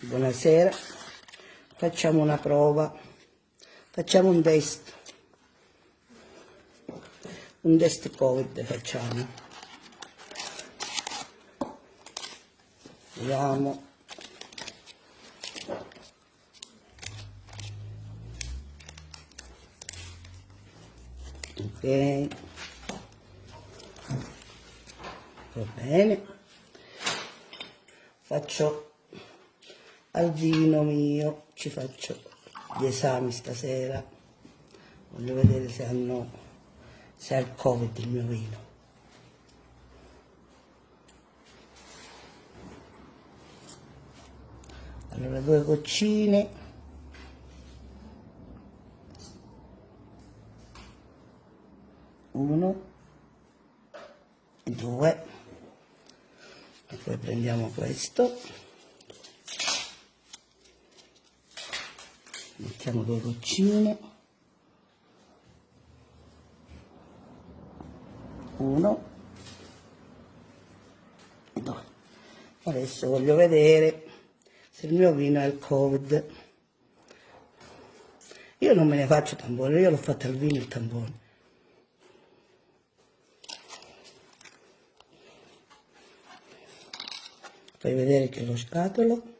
buonasera. Facciamo una prova. Facciamo un test. Un test covid facciamo. Vediamo. Ok. Va bene. Faccio al vino mio ci faccio gli esami stasera. Voglio vedere se hanno se ha il covid il mio vino. Allora due goccine. Uno. Due. E poi prendiamo questo mettiamo due goccine. Uno. Due. Adesso voglio vedere se il mio vino è il covid. Io non me ne faccio tampone io l'ho fatto al vino il tampone fai vedere che lo scatolo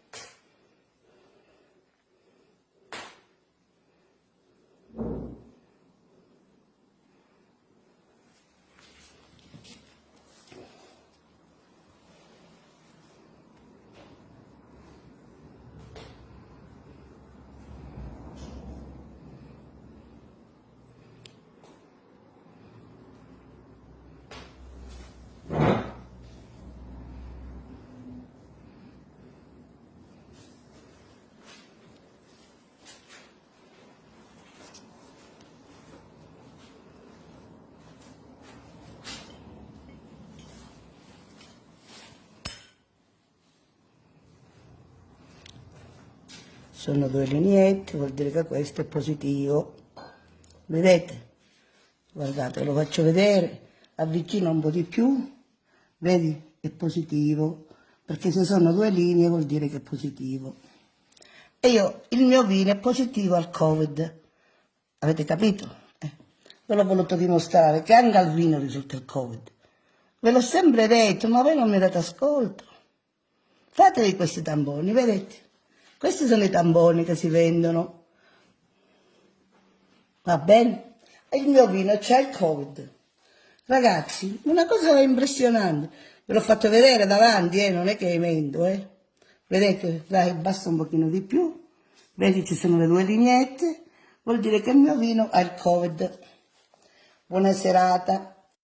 sono due lineette vuol dire che questo è positivo. Vedete? Guardate lo faccio vedere avvicino un po' di più. Vedi? È positivo. Perché se sono due linee vuol dire che è positivo. E io il mio vino è positivo al covid. Avete capito? Eh. ve l'ho voluto dimostrare che anche al vino risulta il covid. Ve l'ho sempre detto ma voi non mi date ascolto. Fatevi questi tamponi vedete questi sono i tamponi che si vendono. Va bene? E il mio vino c'è il Covid. Ragazzi, una cosa impressionante. Ve l'ho fatto vedere davanti, eh? non è che mento, eh? Vedete, dai, basta un pochino di più. Vedi, ci sono le due lineette. Vuol dire che il mio vino ha il Covid. Buona serata.